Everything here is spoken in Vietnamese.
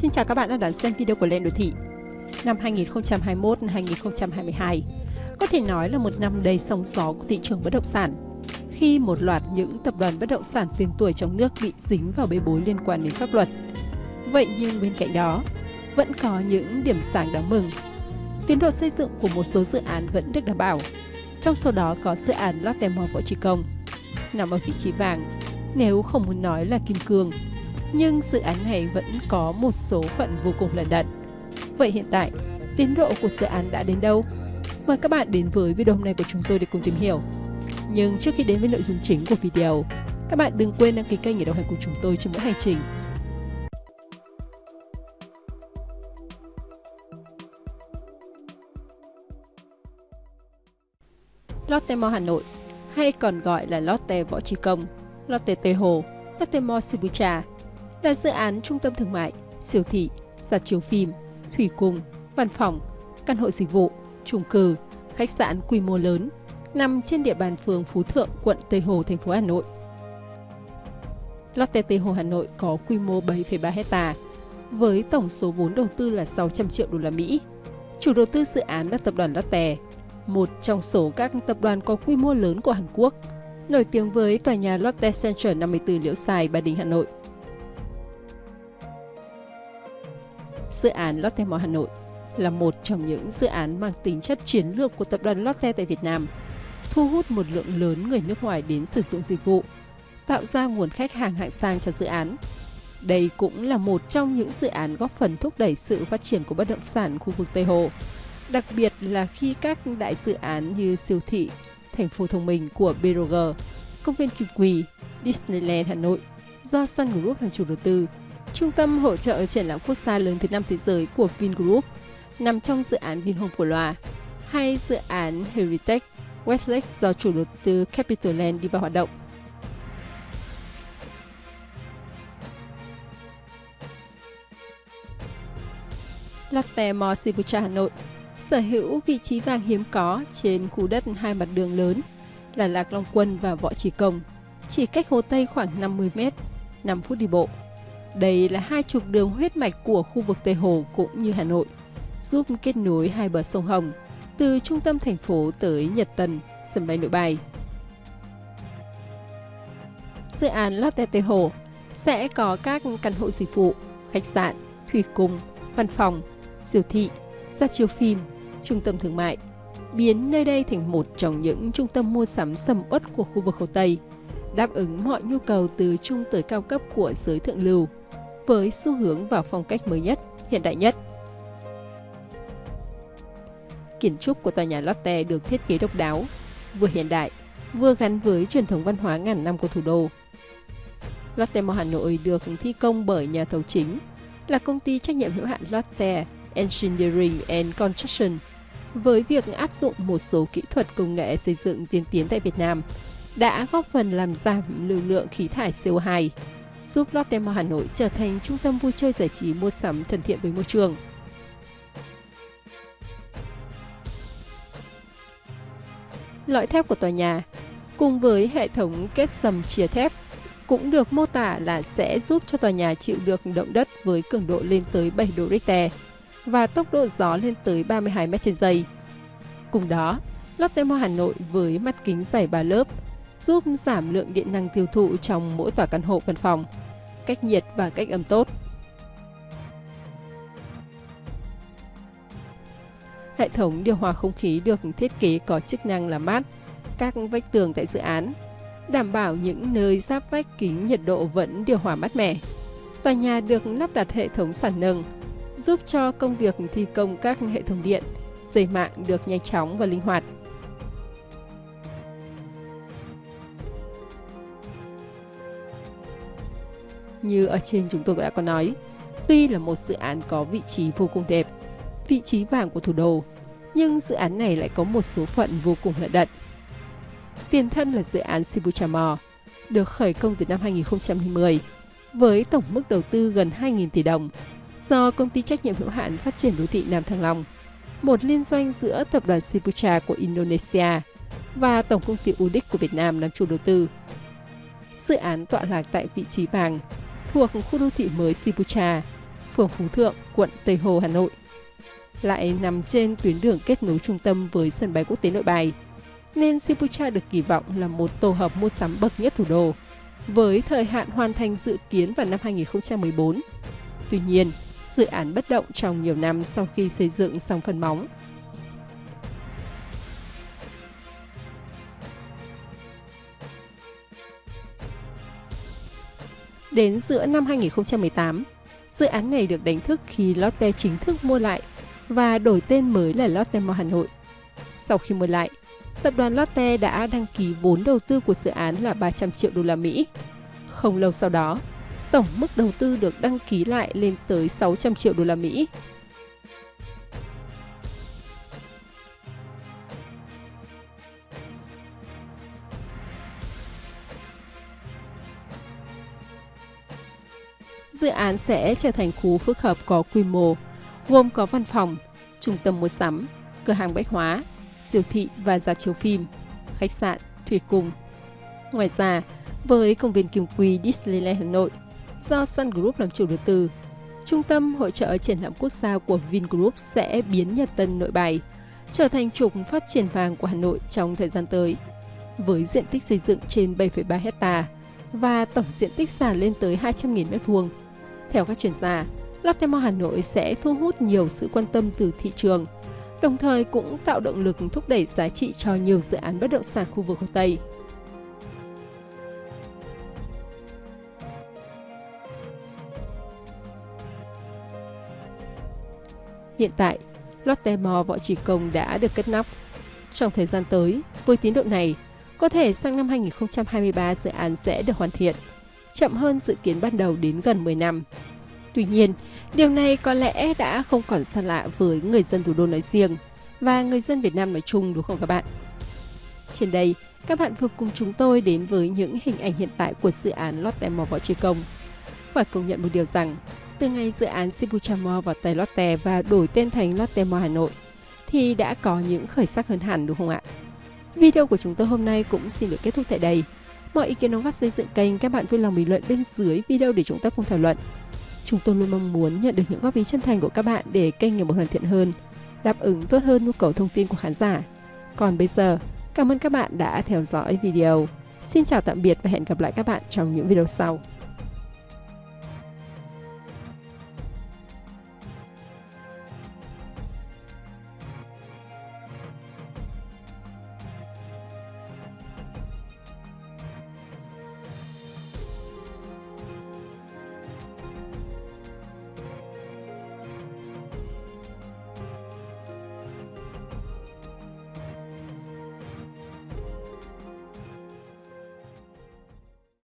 Xin chào các bạn đã đón xem video của Lên Đô Thị. Năm 2021-2022 có thể nói là một năm đầy sóng gió của thị trường bất động sản khi một loạt những tập đoàn bất động sản tiền tuổi trong nước bị dính vào bê bối liên quan đến pháp luật. Vậy nhưng bên cạnh đó, vẫn có những điểm sáng đáng mừng. Tiến độ xây dựng của một số dự án vẫn được đảm bảo. Trong số đó có dự án Lotte Mall Võ Trí Công, nằm ở vị trí vàng, nếu không muốn nói là kim cương nhưng dự án này vẫn có một số phận vô cùng lận đận. Vậy hiện tại, tiến độ của dự án đã đến đâu? Mời các bạn đến với video hôm nay của chúng tôi để cùng tìm hiểu. Nhưng trước khi đến với nội dung chính của video, các bạn đừng quên đăng ký kênh để đồng hành cùng chúng tôi trên mỗi hành trình. Lotte Mall Hà Nội, hay còn gọi là Lotte Võ Trí Công, Lotte Tây Hồ, Lotte Mall Sibucha là dự án trung tâm thương mại, siêu thị, dạp chiếu phim, thủy cung, văn phòng, căn hộ dịch vụ, chung cư, khách sạn quy mô lớn, nằm trên địa bàn phường Phú Thượng, quận Tây Hồ, thành phố Hà Nội. Lotte Tây Hồ Hà Nội có quy mô 7,3 hecta với tổng số vốn đầu tư là 600 triệu đô la Mỹ. Chủ đầu tư dự án là tập đoàn Lotte, một trong số các tập đoàn có quy mô lớn của Hàn Quốc, nổi tiếng với tòa nhà Lotte Center 54 Liễu Xài, Ba Đình, Hà Nội. Dự án Lotte Mall Hà Nội là một trong những dự án mang tính chất chiến lược của tập đoàn Lotte tại Việt Nam, thu hút một lượng lớn người nước ngoài đến sử dụng dịch vụ, tạo ra nguồn khách hàng hạng sang cho dự án. Đây cũng là một trong những dự án góp phần thúc đẩy sự phát triển của bất động sản khu vực Tây Hồ, đặc biệt là khi các đại dự án như siêu thị, thành phố thông minh của BRG, công viên Kim Quỳ, Disneyland Hà Nội do Sun Group làm chủ đầu tư Trung tâm hỗ trợ triển lãm quốc gia lớn thứ năm thế giới của Vingroup nằm trong dự án Vinhome của Loa hay dự án Heritage Westlake do chủ đầu tư Capitaland đi vào hoạt động. Lotte Mall Sibucha Hà Nội sở hữu vị trí vàng hiếm có trên khu đất hai mặt đường lớn là Lạc Long Quân và Võ Trí Công, chỉ cách Hồ Tây khoảng 50 m, 5 phút đi bộ. Đây là hai trục đường huyết mạch của khu vực Tây Hồ cũng như Hà Nội, giúp kết nối hai bờ sông Hồng từ trung tâm thành phố tới Nhật Tân, sân bay nội bài. Dự án Lotte Tây Hồ sẽ có các căn hộ dịch vụ, khách sạn, thủy cung, văn phòng, siêu thị, dạp chiếu phim, trung tâm thương mại, biến nơi đây thành một trong những trung tâm mua sắm sầm uất của khu vực Hồ Tây, đáp ứng mọi nhu cầu từ trung tới cao cấp của giới thượng lưu với xu hướng và phong cách mới nhất, hiện đại nhất. Kiến trúc của tòa nhà Lotte được thiết kế độc đáo, vừa hiện đại, vừa gắn với truyền thống văn hóa ngàn năm của thủ đô. Lotte Mall Hà Nội được thi công bởi nhà thầu chính là công ty trách nhiệm hữu hạn Lotte Engineering and Construction với việc áp dụng một số kỹ thuật công nghệ xây dựng tiên tiến tại Việt Nam đã góp phần làm giảm lưu lượng khí thải CO2 giúp Lotte Mall Hà Nội trở thành trung tâm vui chơi giải trí mua sắm thân thiện với môi trường. Lõi thép của tòa nhà cùng với hệ thống kết sầm chia thép cũng được mô tả là sẽ giúp cho tòa nhà chịu được động đất với cường độ lên tới 7 độ Richter và tốc độ gió lên tới 32 m trên giây. Cùng đó, Lotte Mall Hà Nội với mặt kính dày 3 lớp giúp giảm lượng điện năng tiêu thụ trong mỗi tòa căn hộ văn phòng, cách nhiệt và cách âm tốt. Hệ thống điều hòa không khí được thiết kế có chức năng làm mát các vách tường tại dự án, đảm bảo những nơi giáp vách kính nhiệt độ vẫn điều hòa mát mẻ. Tòa nhà được lắp đặt hệ thống sản nâng, giúp cho công việc thi công các hệ thống điện, dây mạng được nhanh chóng và linh hoạt. Như ở trên chúng tôi đã có nói, tuy là một dự án có vị trí vô cùng đẹp, vị trí vàng của thủ đô, nhưng dự án này lại có một số phận vô cùng lận đận. Tiền thân là dự án Shibuya Mall, được khởi công từ năm 2010 với tổng mức đầu tư gần 2.000 tỷ đồng do công ty trách nhiệm hữu hạn phát triển đô thị Nam Thăng Long, một liên doanh giữa tập đoàn Sibucha của Indonesia và tổng công ty UDIC của Việt Nam làm chủ đầu tư. Dự án tọa lạc tại vị trí vàng thuộc khu đô thị mới Sipucha, phường Phú Thượng, quận Tây Hồ, Hà Nội. Lại nằm trên tuyến đường kết nối trung tâm với sân bay quốc tế Nội Bài, nên Sipucha được kỳ vọng là một tổ hợp mua sắm bậc nhất thủ đô, với thời hạn hoàn thành dự kiến vào năm 2014. Tuy nhiên, dự án bất động trong nhiều năm sau khi xây dựng xong phần móng. Đến giữa năm 2018, dự án này được đánh thức khi Lotte chính thức mua lại và đổi tên mới là Lotte Mall Hà Nội. Sau khi mua lại, tập đoàn Lotte đã đăng ký vốn đầu tư của dự án là 300 triệu đô la Mỹ. Không lâu sau đó, tổng mức đầu tư được đăng ký lại lên tới 600 triệu đô la Mỹ. Dự án sẽ trở thành khu phức hợp có quy mô, gồm có văn phòng, trung tâm mua sắm, cửa hàng bách hóa, siêu thị và dạp chiếu phim, khách sạn, thủy cung. Ngoài ra, với công viên Kim Quy Disneyland Hà Nội, do Sun Group làm chủ đầu tư, Trung tâm Hội trợ Triển lãm Quốc gia của Vingroup sẽ biến Nhật Tân Nội Bài trở thành trục phát triển vàng của Hà Nội trong thời gian tới. Với diện tích xây dựng trên 7,3 hecta và tổng diện tích sàn lên tới 200.000 m2. Theo các chuyên gia, Lotte Mall Hà Nội sẽ thu hút nhiều sự quan tâm từ thị trường, đồng thời cũng tạo động lực thúc đẩy giá trị cho nhiều dự án bất động sản khu vực Hồ Tây. Hiện tại, Lotte Mall Võ Trí Công đã được cất nóc. Trong thời gian tới, với tiến độ này, có thể sang năm 2023 dự án sẽ được hoàn thiện, chậm hơn dự kiến ban đầu đến gần 10 năm. Tuy nhiên, điều này có lẽ đã không còn xa lạ với người dân thủ đô nói riêng và người dân Việt Nam nói chung đúng không các bạn? Trên đây, các bạn vừa cùng chúng tôi đến với những hình ảnh hiện tại của dự án Lotte Mall Võ Trí Công. Phải công nhận một điều rằng, từ ngày dự án Shibuya Mall vào tay Lotte và đổi tên thành Lotte Mall Hà Nội, thì đã có những khởi sắc hơn hẳn đúng không ạ? Video của chúng tôi hôm nay cũng xin được kết thúc tại đây. Mọi ý kiến đóng góp xây dựng kênh các bạn vui lòng bình luận bên dưới video để chúng ta cùng thảo luận. Chúng tôi luôn mong muốn nhận được những góp ý chân thành của các bạn để kênh ngày một hoàn thiện hơn, đáp ứng tốt hơn nhu cầu thông tin của khán giả. Còn bây giờ, cảm ơn các bạn đã theo dõi video. Xin chào tạm biệt và hẹn gặp lại các bạn trong những video sau.